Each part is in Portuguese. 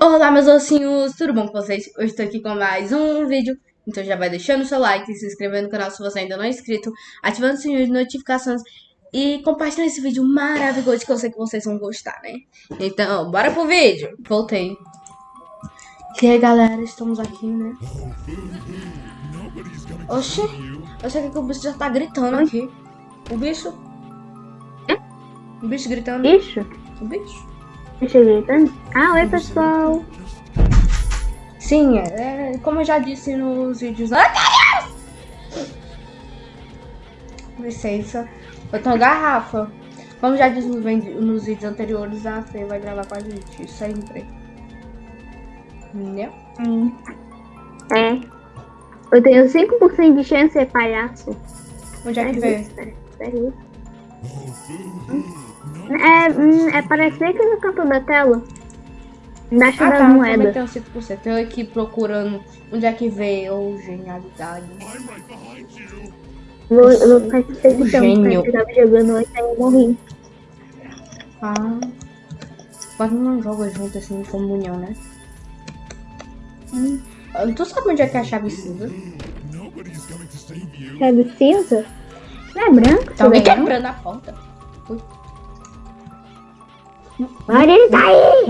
Olá meus ossinhos, tudo bom com vocês? Hoje estou aqui com mais um vídeo, então já vai deixando o seu like, se inscrevendo no canal se você ainda não é inscrito, ativando o sininho de notificações e compartilhando esse vídeo maravilhoso que eu sei que vocês vão gostar, né? Então, bora pro vídeo! Voltei. E aí galera, estamos aqui, né? Oxi, eu sei que o bicho já tá gritando aqui. O bicho? O bicho gritando. Bicho? O bicho? Bicho gritando? Ah, oi pessoal. Sim, é, como eu já disse nos vídeos. Ai, Licença. Eu tenho garrafa. Como já disse nos, vídeos anteriores, a Fê vai gravar com a gente sempre. Entendeu? Hum. É. Eu tenho 5% de chance de ser palhaço. Onde é que vê? Sério? É, hum, é parece aqui no canto da tela. Embaixo Ah tá, eu moedas. também tenho 5%. Eu aqui procurando onde é que ou genialidade. Vou, eu vou ficar edição, Gênio. eu tava jogando hoje, aí eu morri. Ah. Quase não joga junto assim em comunhão, né? Hum. Tu sabe onde é que é a chave cinza? Chave cinza? Não é branco? Tá alguém quebrando a porta. Ui. Olha ele tá aí!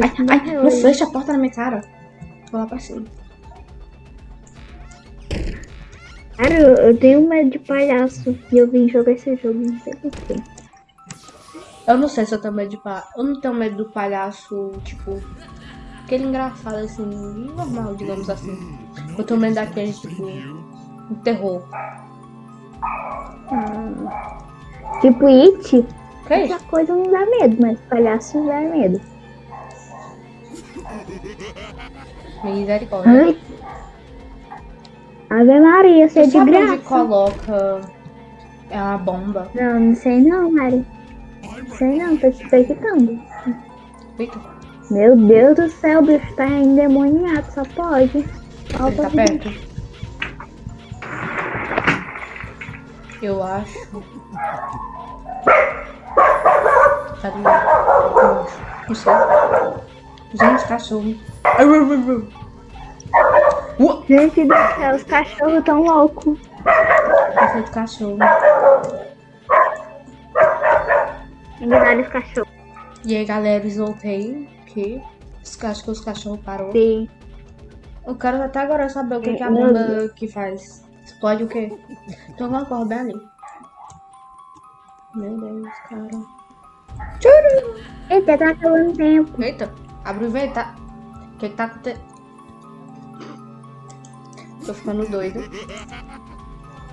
Ai, ai, não fecha a porta na minha cara. Vou lá pra cima. Cara, eu, eu tenho medo de palhaço e eu vim jogar esse jogo, não sei porquê. Eu não sei se eu tenho medo de palhaço. Eu não tenho medo do palhaço, tipo. Aquele engraçado assim, normal, digamos assim. Eu tenho medo daquele, tipo. Um terror. Tipo It, Que é essa isso? coisa não dá medo, mas palhaço dá medo. Misericórdia. Ai. Ave Maria, você é de sabe onde graça. coloca a bomba? Não, não sei não, Mari. Não sei não, tô te perguntando. Meu Deus do céu, o bicho tá endemoniado, só pode. ele Falta tá perto. Eu acho. Cadê? Acho. Não sei. Gente, cachorro. Gente do céu, os cachorros tão loucos. Cachorro de cachorro. Os cachorros. E aí, galera, voltei. Que os cachorros, os cachorros parou. Sim. Eu quero até agora saber o que, que a bomba que faz. Explode o quê? Alguma coisa bem ali. Meu Deus, cara. Tchuru! Eita, tá acabando tempo. Eita, abre o vento, tá? O que que tá acontecendo? Tô ficando doido.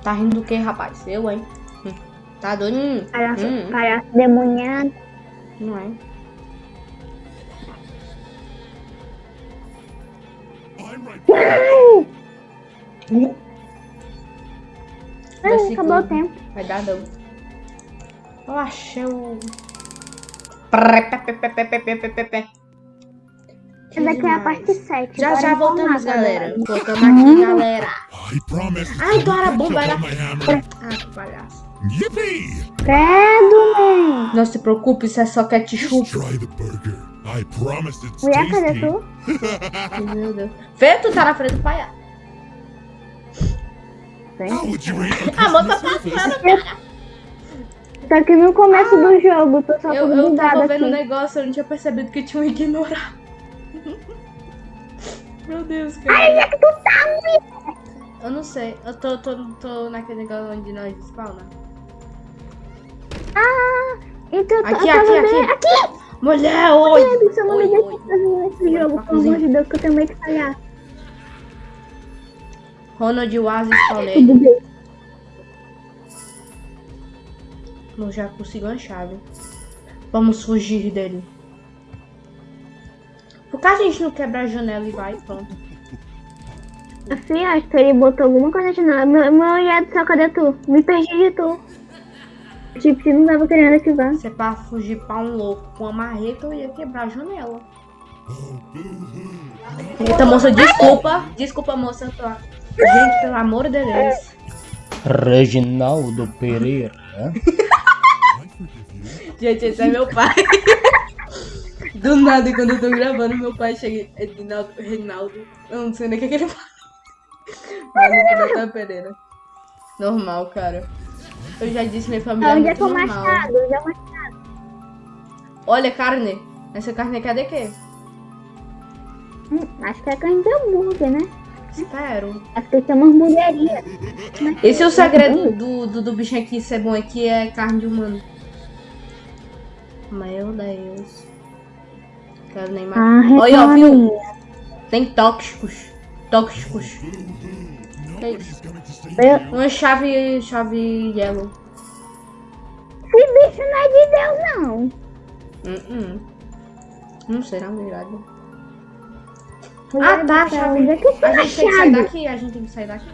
Tá rindo do que, rapaz? Eu, hein? Hum. Tá doido? Hum. Palhaço, Hum. palhaço demoniado. Não é? Uh. Ai, acabou o tempo. Vai dar não. Relaxa. Essa daqui é a parte 7. Já já voltamos, galera. Né? Voltamos aqui, uhum. galera. Ai, então era bom, vai. Ah, que palhaço. Credo. Não se preocupe, isso é só ketchup. Mulher, cadê tu? Meu Deus. Vê, tu tá na frente do palhaço. Rate a moça customer tá? Tá aqui no começo do jogo, tô só Eu, eu tava aqui. vendo o negócio, eu não tinha percebido que tinha um ignorar. Meu Deus, cara. Ai, é que tu tá, mulher. Eu não sei, eu tô, tô, tô naquele negócio onde nós spawna. Ah, então eu, tô- Aqui, eu aqui, vendo... aqui. Mulher, oi! Você não Oi, me deixa oi. fazer esse Oi, jogo, pelo amor de Deus, que eu tenho medo de falhar. Ronald Oasis falei. Tudo bem. Eu já consigo a chave. Vamos fugir dele. Por que a gente não quebra a janela e vai? Pronto. Assim, acho que ele botou alguma coisa de nada. Meu, meu olhado do céu, cadê tu? Me perdi de tu. Tipo, se não tava querendo ativar. Se é pra fugir pra um louco com uma marreta, eu ia quebrar a janela. Eita, moça, desculpa. Desculpa, moça. eu tô- Gente, pelo amor de Deus. Reginaldo Pereira. Gente, esse é meu pai. Do nada, quando eu tô gravando, meu pai chega. Edinaldo, Reinaldo. Eu não sei nem o que, que ele fala. Mas no Natan Pereira. Normal, cara. Eu já disse, minha família é Onde é muito que é o normal. machado? É o machado? Olha, carne. Essa carne aqui é de quê? Hum, acho que é carne de hambúrguer, né? Espero. Acho que tem uma hamburgueria. Esse é o segredo do, do, do bichinho aqui ser bom aqui, é carne de humano. Meu Deus. Quero nem mais. Ah, Olha, ó, viu? Tem tóxicos. Tóxicos. Uma chave. chave yellow. Esse bicho não é de Deus, não. Hum, hum. Não verdade. Meu Ah, Deus tá, chave. Onde é que esse A gente tem que sair daqui, a gente tem que sair daqui.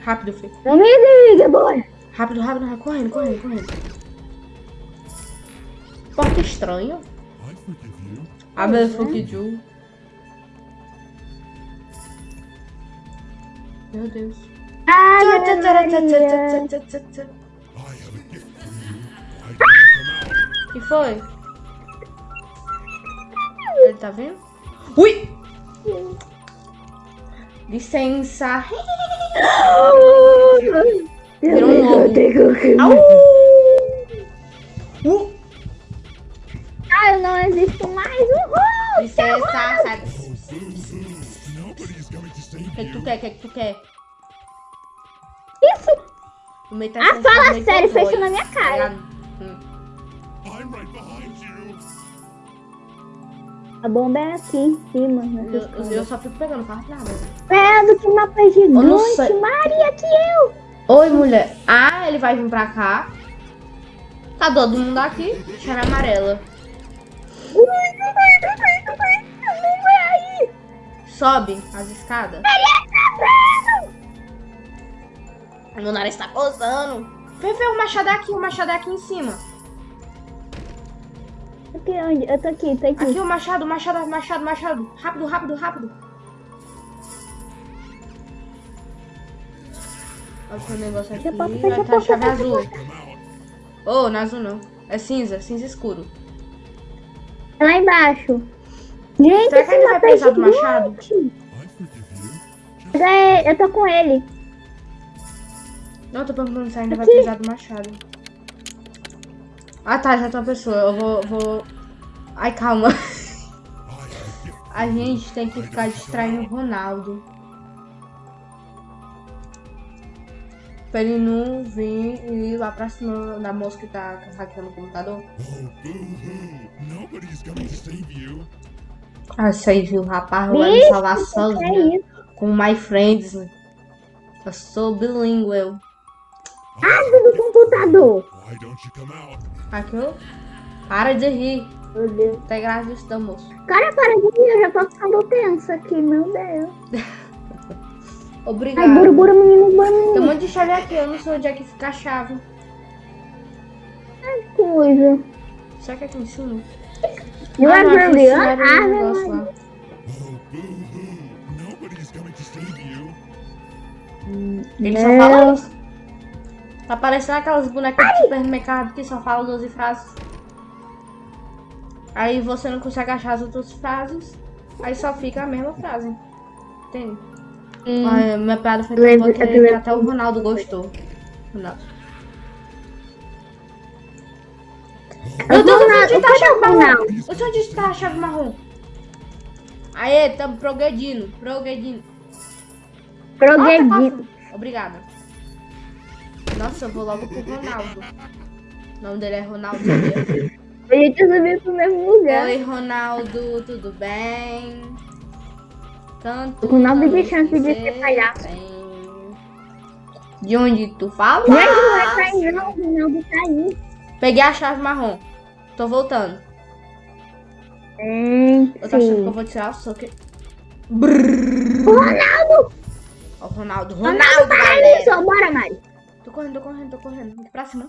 Rápido, filho. Não me liga, bora. Rápido, rápido, rápido. Correndo, correndo, correndo. Porta estranha. I forgive you. Abre forgive you. Meu Deus. Ai, Tchá, tchá, tchá, Maria. tchá, tchá, tchá, tchá, tchá. I have a gift for you. Why don't you come out? que foi? Ele tá vendo? Ui! Licença. Virou um. Au! Uh! Ah, eu não existo mais. Uhul! Licença, save O que, que tu quer? O que, que tu quer? Isso! Tá Ah, fala sério, fecha na minha tá cara. ligado? Hum. A bomba é aqui em cima. nessa Eu, eu só fico pegando carro nada. Credo, que mapa não gigante. Maria, que eu. Oi, mulher. Ah, ele vai vir pra cá. Tá todo mundo aqui. Chave amarela. Ui, não vai, não vai, não vai. Não vai aí. Sobe as escadas. Credo. Meu nariz tá coçando. Vem ver o machado é aqui, o machado é aqui em cima. Aqui onde? Eu tô aqui, tô aqui. Aqui o machado, o machado, o machado, o machado. Rápido, rápido, rápido. Olha o negócio aqui. A porta, Vai porta, chave azul. Oh, não é azul não. É cinza, cinza escuro. É Lá embaixo. Gente, Será que ainda vai precisar do machado? Eu tô com ele. Não, tô perguntando se ainda vai Aqui. precisar do machado. Ah tá, já tem uma pessoa. Eu vou. vou... Ai, calma. A gente tem que ficar distraindo o Ronaldo. Pra ele não vir e ir lá pra cima da moça que tá hackeando o computador. Ah, isso aí, viu, rapaz? Vai me salvar isso? Com my friends. Eu sou bilíngue. Abre do computador. Aqui, ó. Para de rir. Meu Deus. Tem graça disso, da moça. Cara, para de rir, eu já tô ficando tensa aqui, meu Deus. Ai, Obrigada. bora, bora, menino, Tem um menino. monte de chave aqui, eu não sei onde é que fica a chave. Coisa. Será que é aqui em cima? Ah, não, aqui em really cima era o Ah, meu. Ele só Não. fala. Tá parecendo aquelas bonecas de supermercado que só falam 12 frases. Aí você não consegue achar as outras frases. Aí só fica a mesma frase. Entende? Ai, minha piada foi tão Lembro- boa que eu até o Ronaldo gostou. Ronaldo. Meu Deus, eu sei onde tá a chave marrom. Eu sei onde tá a chave marrom. Aê, tamo progredindo. Progredindo. Progredido. Obrigada. Nossa, eu vou logo pro Ronaldo. O nome dele é Ronaldo. A gente subiu pro mesmo lugar. Oi, Ronaldo, tudo bem? Tanto. O Ronaldo tem chance de ser palhaço. De onde tu fala? Gente, não vai cair não, o Ronaldo tá aí. Peguei a chave marrom. Tô voltando. Gente. Eu tô achando que eu vou tirar o soco. Ronaldo! Ó, o Ronaldo. Ronaldo Ronaldo, galera. só bora, Mari. Tô correndo, tô correndo, tô correndo. Pra cima.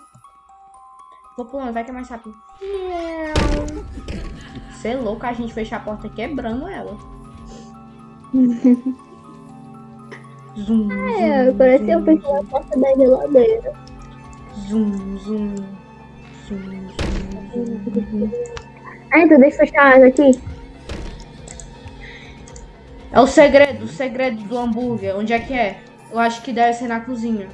Vou pulando, vai que é mais rápido. Você é louco, a gente fecha a porta quebrando ela. Zoom, É, zoom, parece que eu zoom, fechei a porta da geladeira. zoom, zoom. Ah, então deixa eu fechar aqui. É o segredo, o segredo do hambúrguer. Onde é que é? Eu acho que deve ser na cozinha.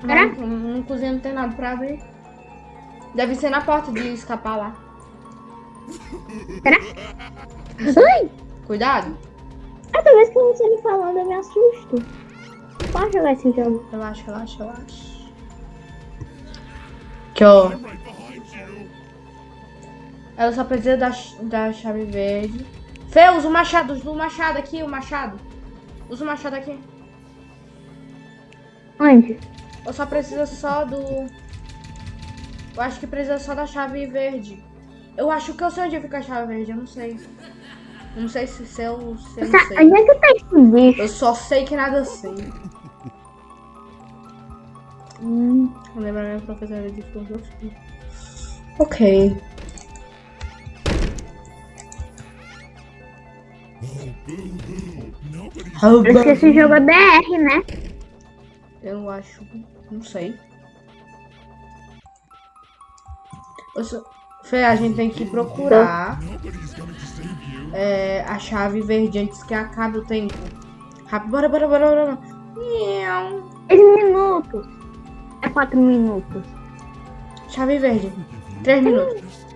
Será? Não, na cozinha não tem nada pra abrir. Deve ser na porta de escapar lá. Será? Ai! Cuidado. Ah, toda vez que você me falando, eu me assusto. Não posso jogar esse jogo. Relaxa, relaxa, relaxa. Aqui, ó. Ela só precisa da, da chave verde. Fê, usa o machado, usa o machado aqui, o machado. Usa o machado aqui. Onde? Eu só precisa só do. Eu acho que precisa só da chave verde. Eu acho que eu sei onde fica a chave verde, eu não sei. Eu não sei se se eu, se eu não Tá, sei. onde é que tá esse bicho? Eu só sei que nada sei. Hum, Eu lembro a minha professora de filosofia. Ok. Parece que esse jogo é BR, né? Eu acho. Não sei. Só... Fê, a gente tem que procurar é, a chave verde antes que acabe o tempo. Rápido, bora, bora, bora, bora. 10 minutos. É 4 minutos. Chave verde. Três minutos.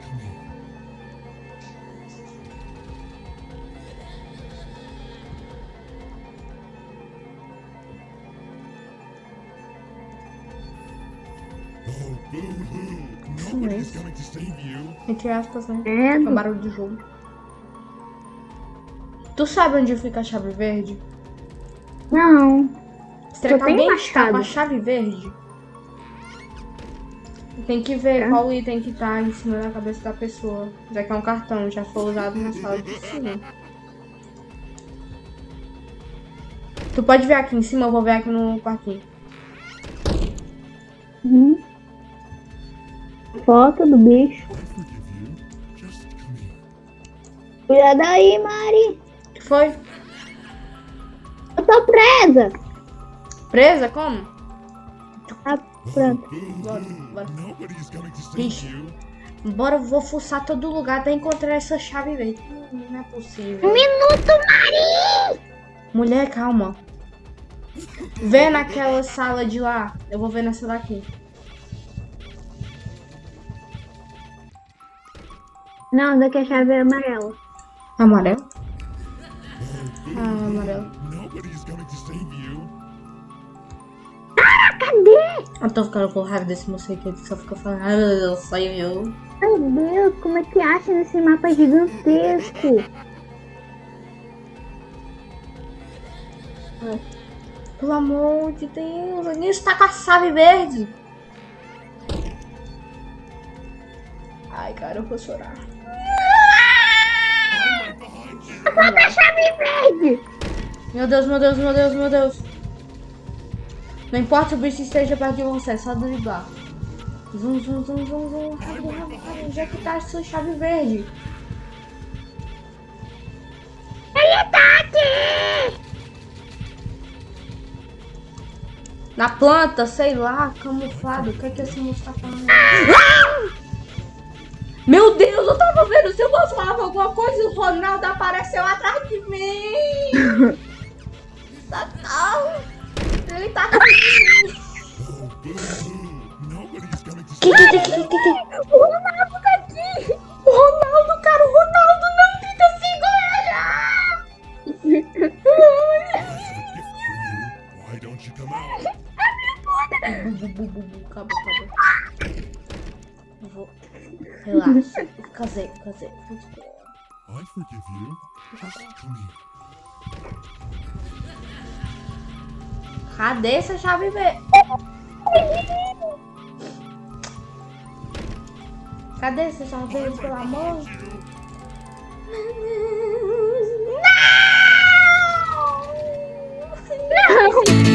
Entre aspas, né? É, É um barulho de jogo. Tu sabe onde fica a chave verde? não. Será que alguém machado. com a chave verde? Tem que ver É. qual item que tá em cima da cabeça da pessoa. Já que é um cartão, já foi usado na sala de cima. Tu pode ver aqui em cima, eu vou ver aqui no quartinho. Hum. Foto do bicho. Cuidado aí, Mari. O que foi? Eu tô presa. Presa? Como? Ah, pronto. Bora, bora. Bora, eu vou fuçar todo lugar até encontrar essa chave verde. Hum, Não é possível. Um minuto, Mari. Mulher, calma. Vê naquela sala de lá. Eu vou ver nessa daqui. Não, daqui a chave é amarela. Amarelo? Ah, amarelo. Coming to save you. Cadê? Eu tô ficando com raiva desse moço aqui que só fica falando, ai meu Deus, saiu eu. Meu Deus, como é que acha nesse mapa gigantesco? Pelo amor de Deus, o Nilson tá com a chave verde. Ai, cara, eu vou chorar. Falta a chave verde. Meu Deus, meu Deus, meu Deus, meu Deus. Não importa se o bicho esteja perto de você, é só driblar. Zum, zum, zum, zum, zum. Rápido, rápido, rápido. Onde é que tá a sua chave verde? Ele tá aqui. Na planta, sei lá, camuflado. O que é que esse moço tá falando? Meu Deus, eu tava vendo se eu moço falava Relaxa. Casei, casei. I forgive you. Just here. Cadê essa chave verde? Cadê essa chave verde, pelo amor? Não!